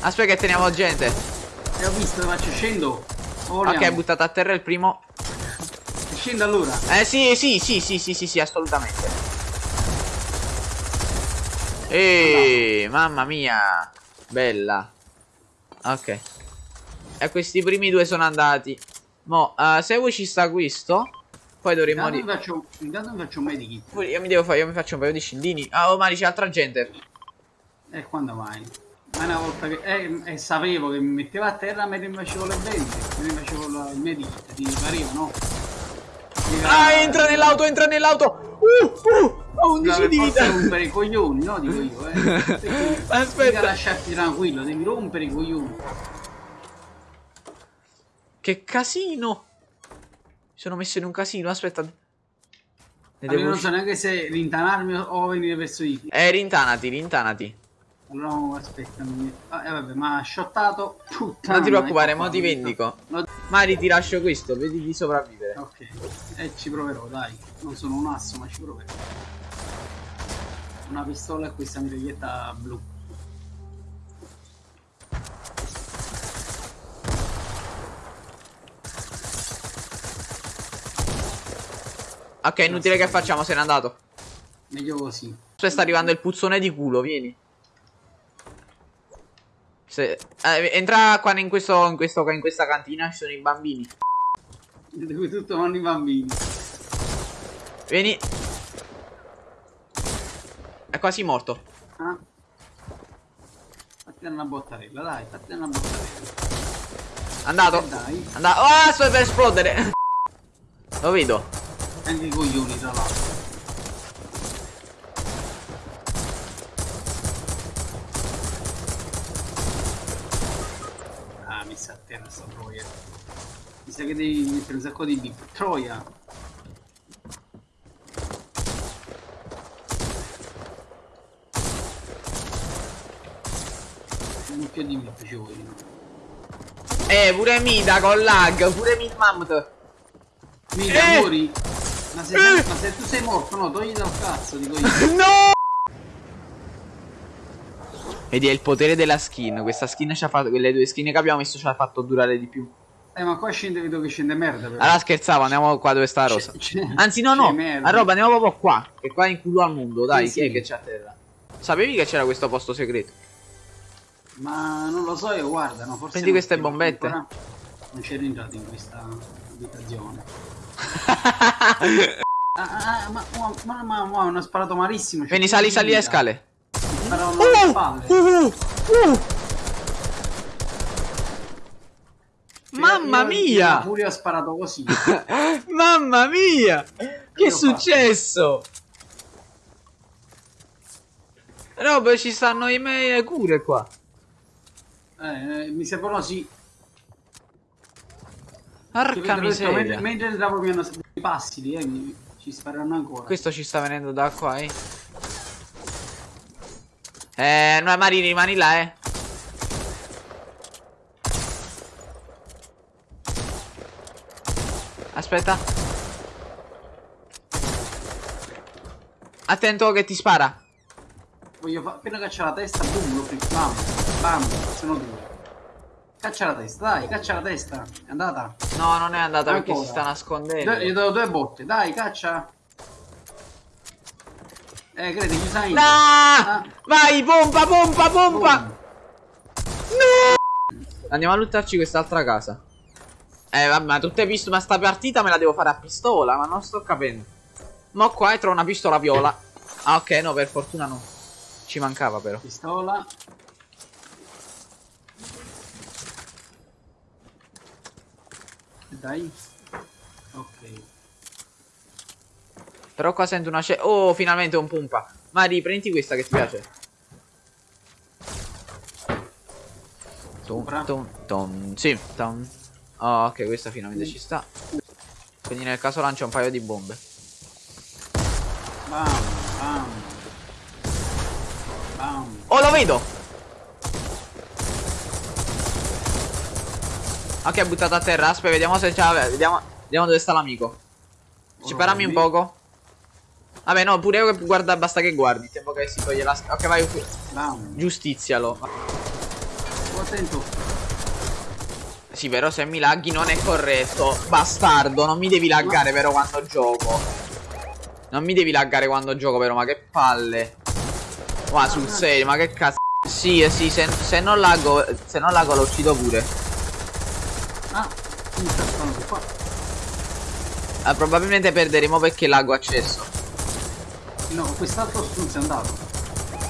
Aspetta che teniamo gente. E ho visto, faccio scendo. Ok, è buttato a terra il primo. Scendo allora. Eh sì, sì, sì, sì, sì, sì, sì, assolutamente. Eeeh, mamma mia. Bella. Ok. E questi primi due sono andati. Mo, uh, se vuoi ci sta questo. Poi dovremmo... Intanto mi faccio, intanto mi faccio un medikit. Io mi devo fare, io mi faccio un paio di scindini. Ah, oh, ma c'è altra gente. E eh, quando mai? Ma una volta che... Eh, eh, sapevo che mi metteva a terra me ne facevo le venti. Me ne facevo il medikit, ti pareva, no? Ah, entra nell'auto, entra nell'auto! Uh, uh! Ho 11 di vita! Devi rompere i coglioni, no? Dico io, eh. Aspetta! Devi lasciarti tranquillo, devi rompere i coglioni. Che casino! sono messo in un casino, aspetta. Ne devo non so neanche se rintanarmi o venire verso di te. Eh, rintanati, rintanati. No, aspetta. Ah, eh, vabbè, ma ha shottato puttana. Non ti preoccupare, mo ti vendico. No. Mari, ti lascio questo, vedi di sopravvivere. Ok. E eh, ci proverò, dai. Non sono un asso, ma ci proverò. Una pistola e questa mitraglietta blu. Ok, inutile che facciamo, se n'è andato. Meglio così. Aspetta, sta arrivando il puzzone di culo, vieni. Se... Eh, entra qua in, questo, in, questo, in questa cantina, ci sono i bambini. Dove tutto vanno i bambini. Vieni. È quasi morto. Ah. Fatti una bottarella, dai, fatti una bottarella. Andato. Eh, dai. Andato. Oh, sto per esplodere. Lo vedo. Anche i coglioni tra l'altro. Ah, messa a terra sta troia. Mi sa che devi mettere un sacco di bip. Troia! Un mucchio di bip ci vogliono. Eh, pure Mida con lag, pure Mid Mammoth. Mida, eh! muori! Ma se, eh. ma se tu sei morto, no, togli dal cazzo, dico io. no! Vedi, è il potere della skin. Questa skin ci ha fatto. Quelle due skin che abbiamo messo ci ha fatto durare di più. Eh, ma qua scende, vedo che scende merda. Però. Allora scherzavo, andiamo qua dove sta la rosa. Anzi, no, no. A roba, andiamo proprio qua. Che qua è in culo al mondo. Dai, sì, chi sì. è che c'è a terra? Sapevi che c'era questo posto segreto? Ma non lo so io, guarda, no, forse. Prendi queste bombette. Non c'ero entrato in questa abitazione ah, ah, ma, ma, ma, ma, hanno sparato malissimo. Vieni, sali, sali le scale. Uh, spalle. Uh, uh, Mamma mia! Pure ho sparato così. Mamma mia! Che è successo? Rob, ci stanno i miei cure qua. Eh, eh mi sembrano sì. Porca miseria. Mentre, mentre entravo mi hanno i passi eh, ci spareranno ancora. Questo ci sta venendo da qua, eh. Eh, no, Marini, rimani là, eh. Aspetta. Attento che ti spara. Voglio appena caccia la testa, boom, lo bam, bam, sono due. Caccia la testa, dai, caccia la testa. È andata? No, non è andata Ancora. perché si sta nascondendo. gli do due botte, dai, caccia. Eh, credi, ci sai. No! Ah. Vai, pompa, pompa, pompa! No! Andiamo a luttarci quest'altra casa. Eh, vabbè, ma tu hai visto, ma sta partita me la devo fare a pistola, ma non sto capendo. Ma qua trovo una pistola viola. Ah, ok, no, per fortuna no. Ci mancava però. Pistola. Dai. Ok. Però qua sento una scena. Oh, finalmente un pompa. Mari, prendi questa che ti piace. Tom, tom, tom. Sì, tom. Oh, ok, questa finalmente ci sta. Quindi nel caso lancia un paio di bombe. Bam, bam. Bam. Oh, lo vedo! Ok, è buttato a terra. Aspetta, vediamo se c'è. Vediamo, vediamo dove sta l'amico. Ci parami un poco. Vabbè, no, pure io guarda, basta che guardi. Tempo che si toglie la. Ok, vai qui. Giustizialo. attento. Sì, però se mi laghi non è corretto. Bastardo, non mi devi laggare però quando gioco. Non mi devi laggare quando gioco però, ma che palle. Ma sul serio, ma che cazzo. Sì, eh, sì, se, se non laggo, se non laggo lo uccido pure. Ah, mi sta qua. Ah, probabilmente perderemo perché laggo accesso. No, quest'altro stronzo è andato.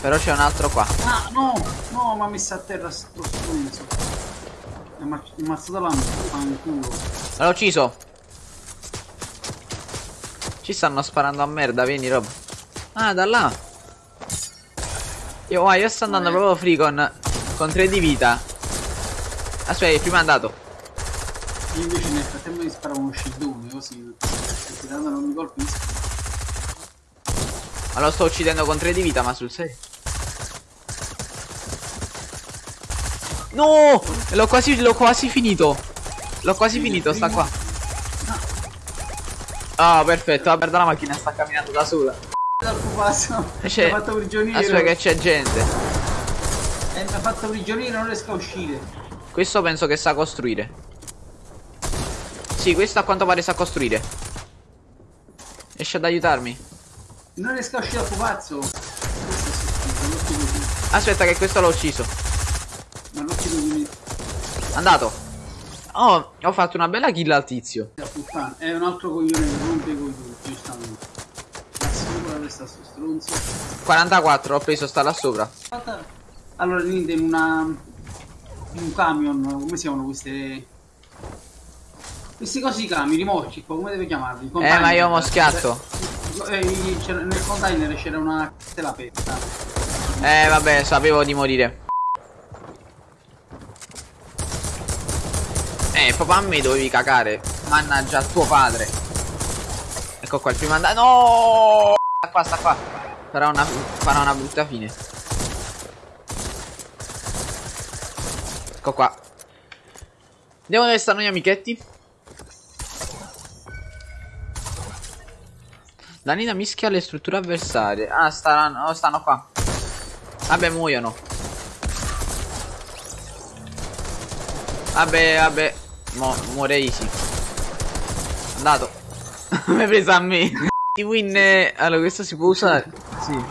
Però c'è un altro qua. Ah, no, no, ma ha messo a terra sto stronzo. Mi ha ammazzato la fanculo. L'ho ucciso. Ci stanno sparando a merda, vieni Rob. Ah, da là. Io, ah, io sto andando proprio free con, con 3 di vita. Aspetta, prima è andato. Io invece nel frattempo mi sparavo uno scildone così. Perché dando non mi colpisco. Ma lo sto uccidendo con 3 di vita, ma sul serio. No! L'ho quasi, l'ho quasi finito. L'ho quasi finito, sta qua. Ah, oh, perfetto. Guarda la macchina, sta camminando da sola. Pupazzo. C'è... Fatto prigioniero. Aspetta che c'è gente. E mi ha fatto prigioniero non riesco a uscire. Questo penso che sa costruire. Sì, questo a quanto pare sa costruire. Riesce ad aiutarmi? Non riesco a uscire dal pupazzo. Aspetta che questo l'ho ucciso. Ma non ci devi Andato. Oh, ho fatto una bella kill al tizio. È un altro coglione che rompe coi tutti, giustamente. La testa sto stronzo. 44, ho preso sta là sopra. Allora, niente, in una... In un camion, come si chiamano queste... Questi cosi camion, rimorchi, come deve chiamarli? Eh, ma io ho moschiato. Eh, nel container c'era una tela aperta. Eh, vabbè, sapevo di morire. Eh, proprio a me dovevi cagare. Mannaggia tuo padre. Ecco qua il primo andato. No! Sta qua, sta qua. Farà una, farà una brutta fine. Ecco qua. Andiamo dove stanno gli amichetti. Danina mischia le strutture avversarie. Ah, stanno, oh, stanno qua. Vabbè, muoiono. Vabbè, vabbè. Mo muore easy. Andato. Mi hai preso a me. Ti win. eh, Allora, questo si può usare? Sì.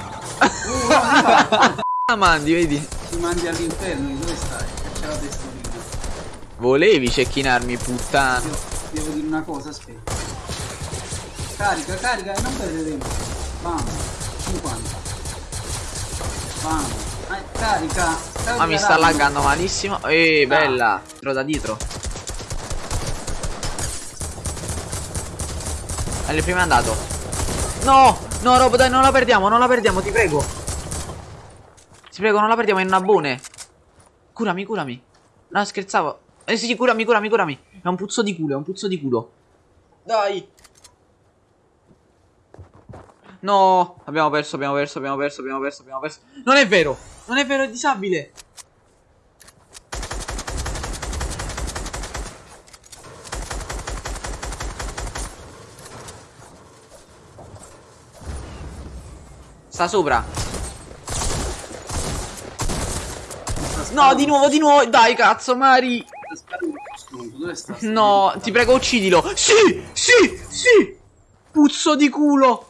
Ah, mandi, vedi? Ti mandi all'inferno, dove stai? C'è la testolina. Volevi cecchinarmi, puttana. Devo, devo dire una cosa, aspetta. Carica, carica e non perderemo. Bam. 50. Bam. Eh, carica. carica Ma mi sta laggando malissimo. Eh, bella. Tro da dietro. Allora, prima è andato. No! No, Rob, dai, non la perdiamo, non la perdiamo, ti prego. Ti prego, non la perdiamo, è una bone. Curami, curami. No, scherzavo. Eh sì, curami, curami, curami. È un puzzo di culo, è un puzzo di culo. Dai. No, abbiamo perso, abbiamo perso, abbiamo perso, abbiamo perso, abbiamo perso. Non è vero, non è vero, è disabile. Sta sopra. No, di nuovo, di nuovo. Dai, cazzo, Mari. No, ti prego, uccidilo. Sì, sì, sì. Puzzo di culo.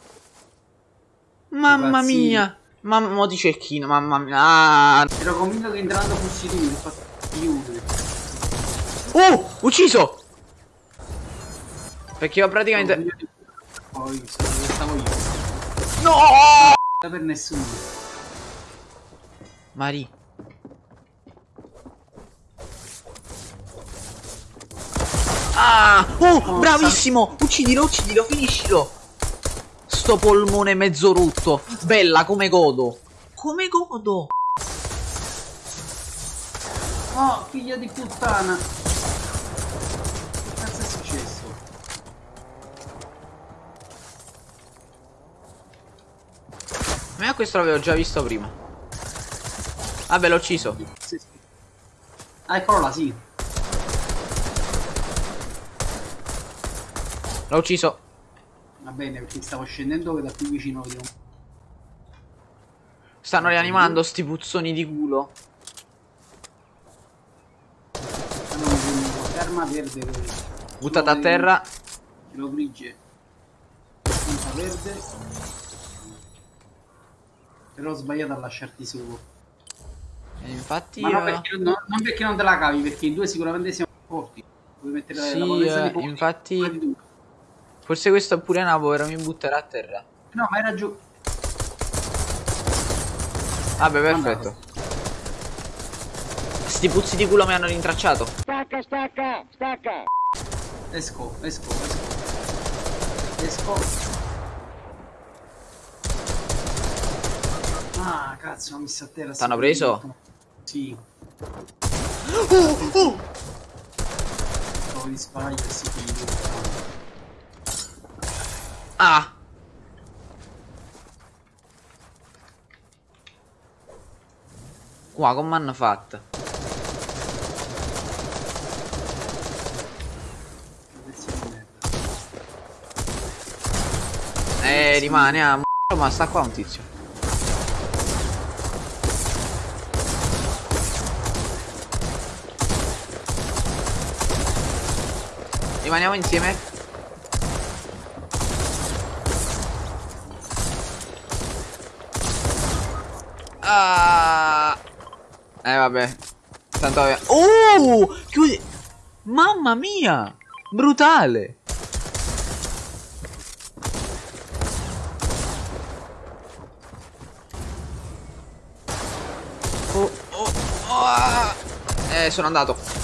Mamma mia. Mamma, di cecchino, mamma mia. Ah. Ero convinto che entrando fossi tu, infatti chiude. Oh, ucciso. Perché io praticamente... Sono dove stavo io. No! Per nessuno. Mari. Ah! Oh, bravissimo! Uccidilo, uccidilo, finiscilo! Sto polmone mezzo rotto. Bella, come godo. Come godo. Oh, figlia di puttana. Che cazzo è successo? Ma questo l'avevo già visto prima. Vabbè, l'ho ucciso. Sì, sì. Ah, eccolo là, sì. L'ho ucciso. Va bene, perché stavo scendendo che da più vicino vedevo. Stanno rianimando sti puzzoni di culo. arma verde. verde. Buttata a terra. Lo grigie. Punta verde. Però ho sbagliato a lasciarti solo. E infatti Ma no io... perché, no- non perché non te la cavi, perché in due sicuramente siamo forti. Puoi mettere Sì, la potenza eh, di fuoco, infatti- di Forse questo è pure una povera, mi butterà a terra. No, ma era giù. Vabbè, perfetto. Sti puzzi di culo mi hanno rintracciato. Esco, esco, esco. Esco. Ah, cazzo, ho messo a terra. T'hanno preso? Sì. Trovo di sbaglia e si chiude. Ah! Qua, come hanno fatto? Eh, rimane a m***o, ma sta qua un tizio. Rimaniamo insieme. Ah. Eh vabbè. Tanto. Oh! Chiudi. Mamma mia! Brutale! Oh, oh, oh, ah. Eh, sono andato.